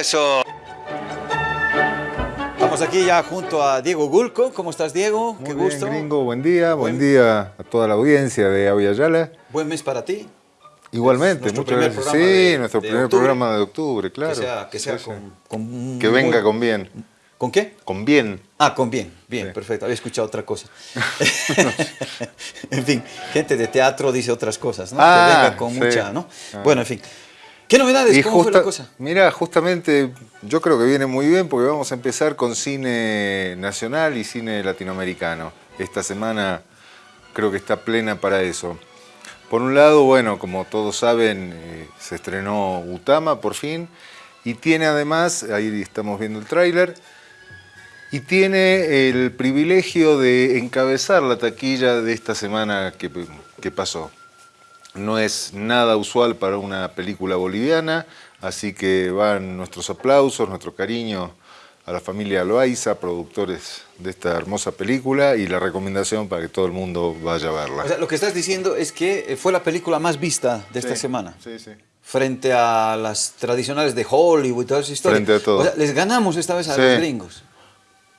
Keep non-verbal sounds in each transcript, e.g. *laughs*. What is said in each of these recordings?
Eso. Estamos aquí ya junto a Diego Gulco. ¿Cómo estás, Diego? Muy Qué bien, gusto. Gringo, buen día. Buen, día a toda la audiencia de Aviala. Buen mes para ti. Igualmente, muchas gracias. Sí, nuestro primer programa de octubre, claro. Que sea, que sea con, Que venga con bien. ¿Con qué? Con bien. Ah, con bien. Bien, perfecto. Había escuchado otra cosa. *laughs* *laughs* en fin, gente de teatro dice otras cosas, ¿no? Ah, que venga con mucha, ¿no? Ah. Bueno, en fin. ¿Qué novedades? ¿Cómo fue la cosa? Mira, justamente yo creo que viene muy bien porque vamos a empezar con cine nacional y cine latinoamericano. Esta semana creo que está plena para eso. Por un lado, bueno, como todos saben, eh, se estrenó Utama por fin y tiene además, ahí estamos viendo el tráiler, y tiene el privilegio de encabezar la taquilla de esta semana que, que pasó. No es nada usual para una película boliviana, así que van nuestros aplausos, nuestro cariño a la familia Loaiza, productores de esta hermosa película, y la recomendación para que todo el mundo vaya a verla. O sea, lo que estás diciendo es que eh, fue la película más vista de esta semana. Sí, sí. Frente a las tradicionales de Hollywood y todas esas historias. Frente a todo. O sea, les ganamos esta vez a los gringos.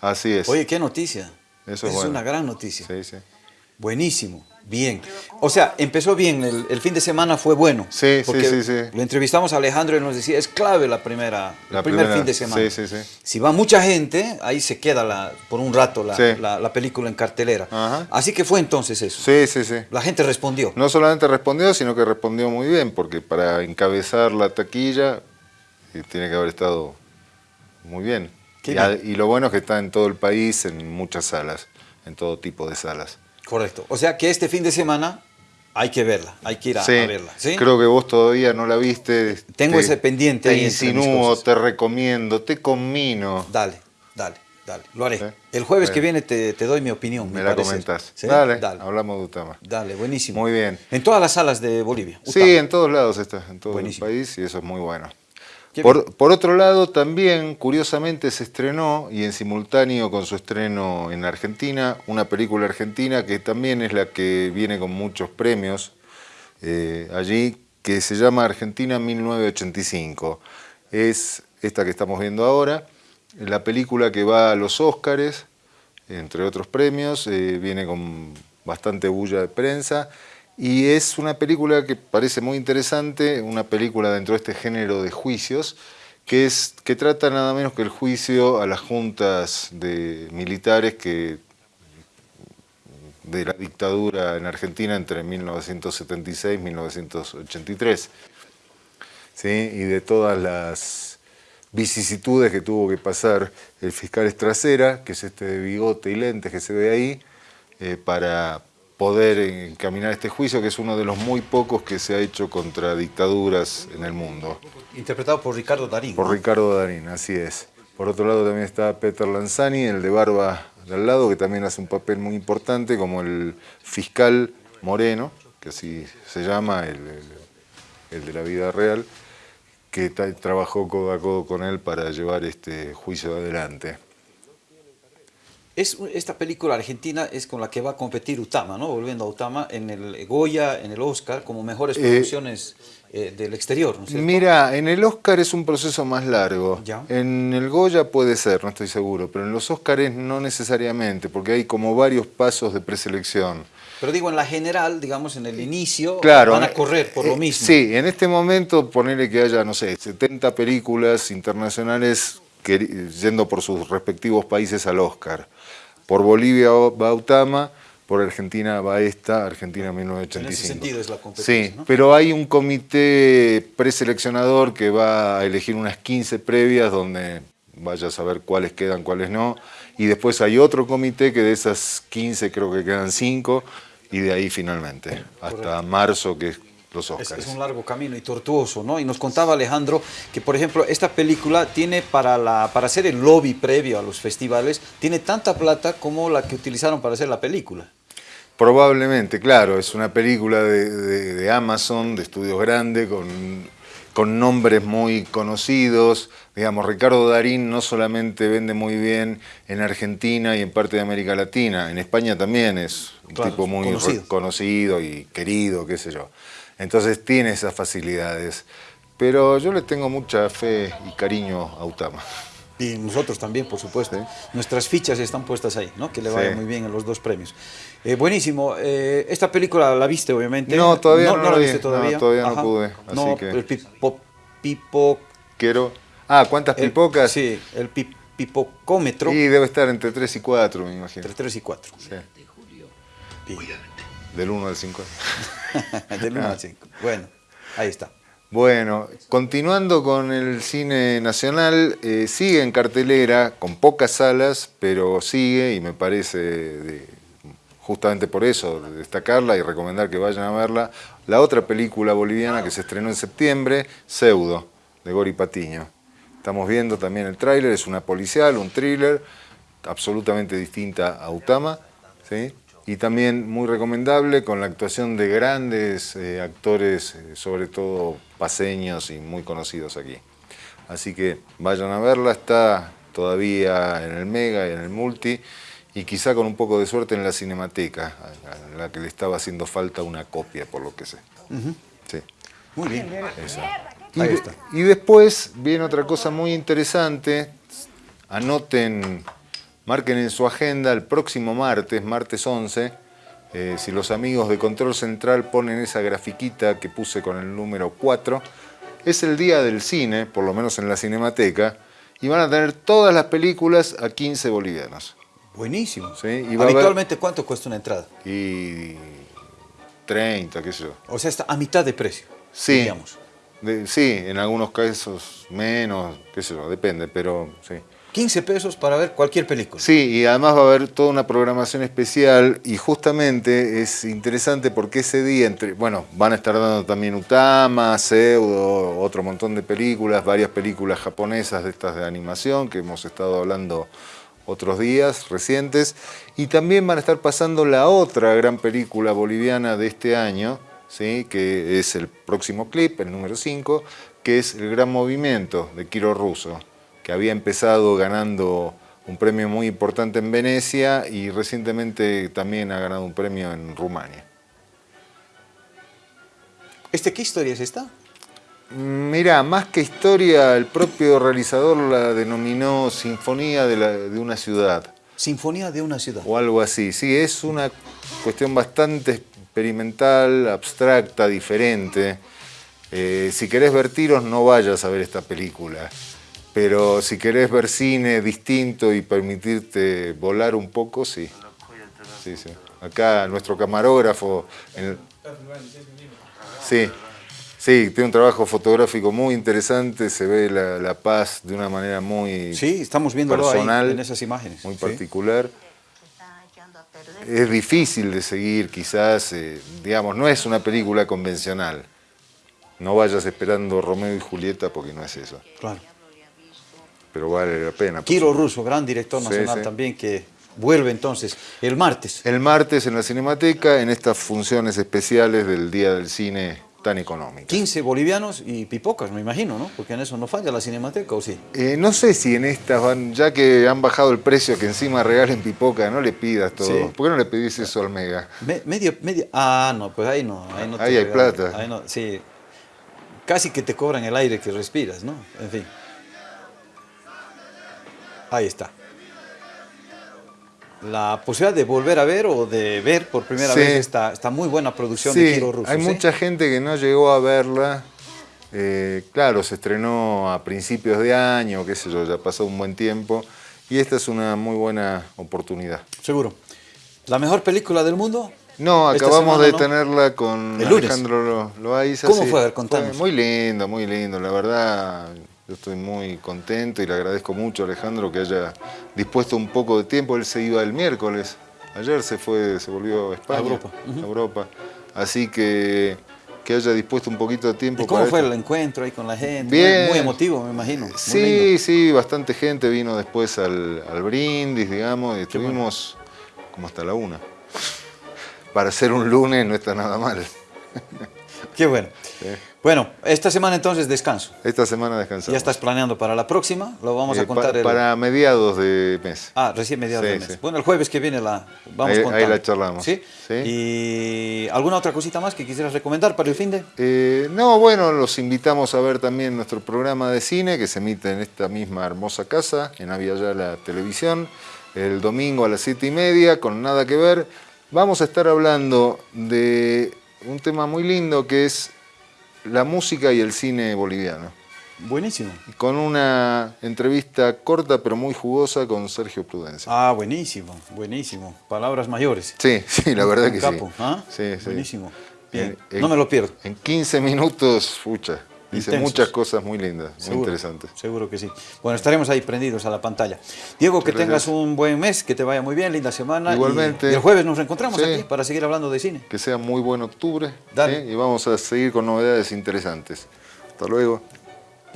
Así es. Oye, qué noticia. Eso es, es una gran noticia. Sí, sí. Buenísimo. Bien. O sea, empezó bien, el, fin de semana fue bueno. Sí, sí, sí, sí. Lo entrevistamos a Alejandro y nos decía, es clave la primera, la el primer fin de semana. Sí, sí, sí. Si va mucha gente, ahí se queda la, por un rato la, la, película en cartelera. Así que fue entonces eso. Sí, sí, sí. La gente respondió. No solamente respondió, sino que respondió muy bien, porque para encabezar la taquilla eh, tiene que haber estado muy bien. Y, y lo bueno es que está en todo el país, en muchas salas, en todo tipo de salas. Correcto. O sea que este fin de semana hay que verla, hay que ir a, verla. ¿sí? Creo que vos todavía no la viste. Tengo ese pendiente te ahí. Te insinúo, te recomiendo, te conmino. Dale, dale, dale. Lo haré. El jueves que viene te, doy mi opinión. Me, la comentás. Dale, hablamos de Utama. Dale, buenísimo. Muy bien. En todas las salas de Bolivia. Sí, en todos lados está, en todo el país y eso es muy bueno. Por, otro lado, también, curiosamente, se estrenó, y en simultáneo con su estreno en Argentina, una película argentina que también es la que viene con muchos premios eh, allí, que se llama Argentina 1985. Es esta que estamos viendo ahora, la película que va a los Óscares, entre otros premios, eh, viene con bastante bulla de prensa, y es una película que parece muy interesante, una película dentro de este género de juicios, que, es, que trata nada menos que el juicio a las juntas de militares que de la dictadura en Argentina entre 1976 y 1983. ¿Sí? Y de todas las vicisitudes que tuvo que pasar el fiscal Estracera, que es este de bigote y lentes que se ve ahí, eh, para, poder encaminar este juicio, que es uno de los muy pocos que se ha hecho contra dictaduras en el mundo. Interpretado por Ricardo Darín. Por Ricardo Darín, así es. Por otro lado también está Peter Lanzani, el de barba de al lado, que también hace un papel muy importante, como el fiscal Moreno, que así se llama, el, el de la vida real, que trabajó codo a codo con él para llevar este juicio adelante. Es, esta película argentina es con la que va a competir Utama, ¿no? Volviendo a Utama, en el Goya, en el Oscar, como mejores eh, producciones eh, del exterior, ¿no Mira, en el Oscar es un proceso más largo. En el Goya puede ser, no estoy seguro, pero en los Oscars no necesariamente, porque hay como varios pasos de preselección. Pero digo, en la general, digamos, en el inicio, claro, van a correr por lo eh, mismo. Sí, en este momento ponerle que haya, no sé, 70 películas internacionales yendo por sus respectivos países al Oscar. Por Bolivia va Utama, por Argentina va esta, Argentina 1985. En ese sentido es la competencia, Sí, pero hay un comité preseleccionador que va a elegir unas 15 previas donde vaya a saber cuáles quedan, cuáles no. Y después hay otro comité que de esas 15 creo que quedan 5 y de ahí finalmente, hasta marzo que es es, un largo camino y tortuoso, ¿no? Y nos contaba Alejandro que, por ejemplo, esta película tiene para, la, para hacer el lobby previo a los festivales, tiene tanta plata como la que utilizaron para hacer la película. Probablemente, claro, es una película de, Amazon, de estudios grandes, con, con nombres muy conocidos. Digamos, Ricardo Darín no solamente vende muy bien en Argentina y en parte de América Latina, en España también es un tipo muy conocido y querido, qué sé yo. Entonces tiene esas facilidades. Pero yo le tengo mucha fe y cariño a Utama. Y nosotros también, por supuesto. Nuestras fichas están puestas ahí, ¿no? Que le vaya muy bien en los dos premios. Eh, buenísimo. Eh, esta película la viste, obviamente. No, todavía no, la viste todavía. No, todavía no pude. Así no, que... el pipo, pipo... Quiero... Ah, ¿cuántas pipocas? sí, el pipocómetro. Y debe estar entre 3 y 4, me imagino. Entre 3 y 4. Sí. Del 1 al 5. *laughs* Del 1 al 5. Bueno, ahí está. Bueno, continuando con el cine nacional, eh, sigue en cartelera, con pocas salas, pero sigue y me parece, justamente por eso, destacarla y recomendar que vayan a verla, la otra película boliviana que se estrenó en septiembre, Pseudo, de Gori Patiño. Estamos viendo también el tráiler, es una policial, un thriller, absolutamente distinta a Utama, ¿sí? Y también muy recomendable con la actuación de grandes eh, actores, eh, sobre todo paseños y muy conocidos aquí. Así que vayan a verla, está todavía en el Mega y en el Multi y quizá con un poco de suerte en la Cinemateca, a la que le estaba haciendo falta una copia, por lo que sé. sí. Muy bien. Ahí está. y después viene otra cosa muy interesante, anoten Marquen en su agenda el próximo martes, martes 11, eh, si los amigos de Control Central ponen esa grafiquita que puse con el número 4, es el día del cine, por lo menos en la Cinemateca, y van a tener todas las películas a 15 bolivianos. Buenísimo. ¿Sí? Habitualmente, ¿cuánto cuesta una entrada? Y 30, qué sé yo. O sea, está a mitad de precio, sí. digamos. sí, en algunos casos menos, qué sé yo, depende, pero sí. 15 pesos para ver cualquier película. Sí, y además va a haber toda una programación especial y justamente es interesante porque ese día, entre, bueno, van a estar dando también Utama, Pseudo, otro montón de películas, varias películas japonesas de estas de animación que hemos estado hablando otros días recientes y también van a estar pasando la otra gran película boliviana de este año, ¿sí? que es el próximo clip, el número 5, que es El Gran Movimiento de Kiro Russo que había empezado ganando un premio muy importante en Venecia y recientemente también ha ganado un premio en Rumania. ¿Este qué historia es esta? Mira, más que historia, el propio realizador la denominó Sinfonía de, una ciudad. Sinfonía de una ciudad. O algo así, sí, es una cuestión bastante experimental, abstracta, diferente. Eh, si querés ver tiros, no vayas a ver esta película pero si querés ver cine distinto y permitirte volar un poco, sí. sí, sí. Acá nuestro camarógrafo... Sí, sí, tiene un trabajo fotográfico muy interesante, se ve la, paz de una manera muy Sí, estamos viendo personal, en esas imágenes. Muy particular. Es difícil de seguir, quizás, eh, digamos, no es una película convencional. No vayas esperando Romeo y Julieta porque no es eso. Claro pero vale la pena. Kiro Russo, gran director nacional también, que vuelve entonces el martes. El martes en la Cinemateca, en estas funciones especiales del Día del Cine tan económico. 15 bolivianos y pipocas, me imagino, ¿no? Porque en eso no falla la Cinemateca, ¿o sí? Eh, no sé si en estas van, ya que han bajado el precio, que encima regalen pipoca, no le pidas todo. ¿Por qué no le pedís eso al Mega? medio, medio, ah, no, pues ahí no. Ahí, no ahí hay plata. Ahí no, sí. Casi que te cobran el aire que respiras, ¿no? En fin. Ahí está. La posibilidad de volver a ver o de ver por primera vez esta, esta, muy buena producción de Kiro Russo. Hay mucha gente que no llegó a verla. Eh, claro, se estrenó a principios de año, qué sé yo, ya pasó un buen tiempo. Y esta es una muy buena oportunidad. Seguro. ¿La mejor película del mundo? No, acabamos de tenerla con Alejandro Loaiza. ¿Cómo fue? A ver, contanos. muy lindo, muy lindo. La verdad, yo estoy muy contento y le agradezco mucho a Alejandro que haya dispuesto un poco de tiempo. Él se iba el miércoles. Ayer se fue, se volvió a España, a Europa. Europa. Así que que haya dispuesto un poquito de tiempo. ¿Y cómo fue el encuentro ahí con la gente? Bien. Muy emotivo, me imagino. sí, sí, bastante gente vino después al, brindis, digamos, y estuvimos como hasta la una. Para ser un lunes no está nada mal. Qué bueno. Bueno, esta semana entonces descanso. Esta semana descansamos. ¿Ya estás planeando para la próxima? Lo vamos a eh, contar. Para mediados de mes. Ah, recién mediados de mes. Bueno, el jueves que viene la vamos a contar. Ahí la charlamos. ¿Sí? ¿Y alguna otra cosita más que quisieras recomendar para el fin de? Eh, no, bueno, los invitamos a ver también nuestro programa de cine que se emite en esta misma hermosa casa, en la Televisión, el domingo a las siete y media, con Nada que Ver. Vamos a estar hablando de un tema muy lindo que es la música y el cine boliviano. Buenísimo. Con una entrevista corta pero muy jugosa con Sergio Prudencia. Ah, buenísimo, buenísimo. Palabras mayores. Sí, sí, la verdad que capo, sí. ¿ah? sí. Buenísimo. Bien, no me lo pierdo. En 15 minutos, fucha. Dice muchas cosas muy lindas, muy interesantes. Seguro que sí. Bueno, estaremos ahí prendidos a la pantalla. Diego, que tengas un buen mes, que te vaya muy bien, linda semana. Igualmente. Y, el jueves nos reencontramos aquí para seguir hablando de cine. Que sea muy buen octubre. Y vamos a seguir con novedades interesantes. Hasta luego.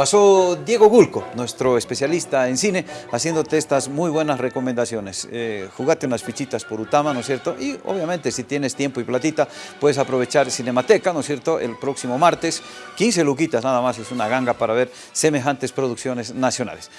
Pasó Diego Gulco, nuestro especialista en cine, haciéndote estas muy buenas recomendaciones. Eh, jugate unas fichitas por Utama, ¿no es cierto? Y obviamente si tienes tiempo y platita, puedes aprovechar Cinemateca, ¿no es cierto? El próximo martes, 15 luquitas nada más, es una ganga para ver semejantes producciones nacionales.